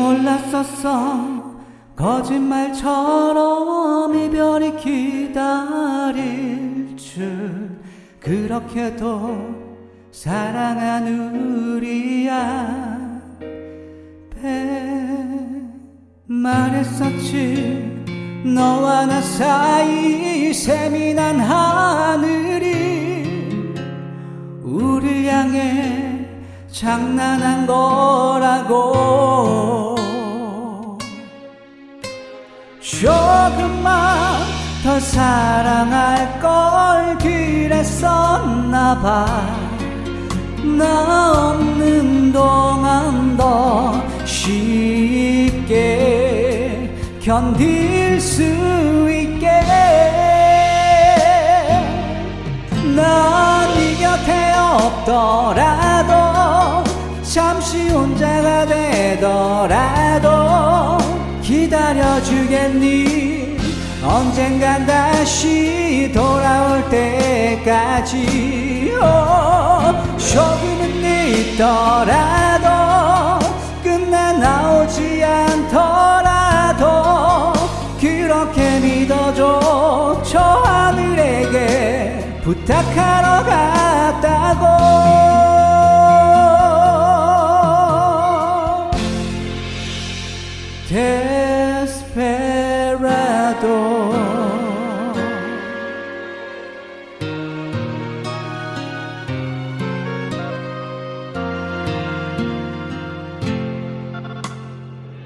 몰랐었어. 거짓말처럼 이별이 기다릴 줄 그렇게도 사랑한 우리야. 배 말했었지. 너와 나 사이 세민한 하늘이 우리 향해 장난한 거라고 조금만 더 사랑할 걸 그랬었나 봐. 나 없는 동안 더 쉽게 견딜 수 있게. 난네 곁에 없더라도 잠시 혼자가 되더라도 기다려주겠니? 언젠간 다시 돌아올 때까지. 오, 조금은 있더라도 끝내 나오지 않더라도 그렇게 믿어줘. 저 하늘에게 부탁하러 갔다고 Desperado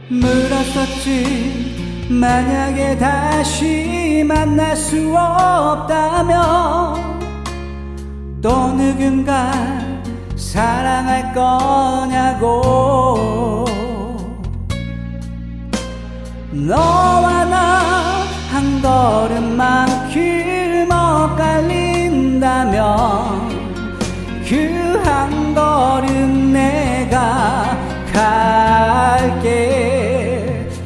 물었었지. 만약에 다시 만날 수 없다면 또 누군가 사랑할 거냐고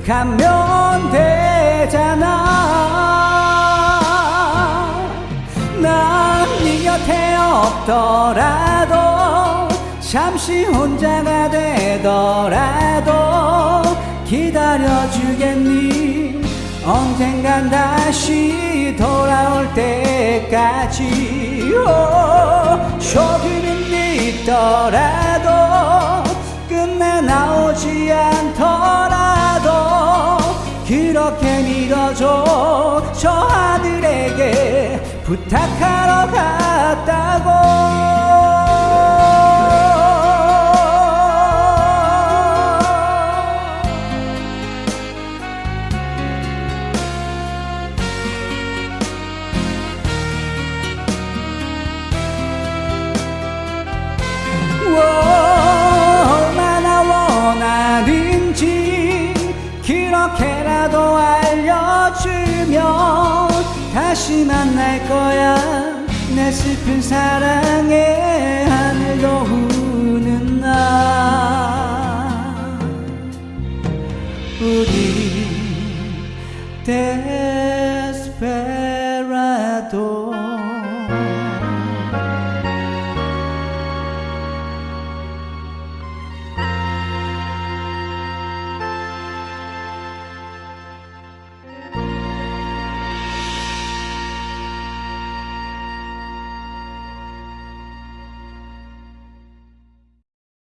가면 되잖아. 난네 곁에 없더라도 잠시 혼자가 되더라도 기다려주겠니? 언젠간 다시 돌아올 때까지. 오, 조금은 있더라 부탁하러 갔다고. 얼마나 원하는지 그렇게라도 알려주면 다시 만날 거야. 내 슬픈 사랑에 하늘도 우는 날 우리 때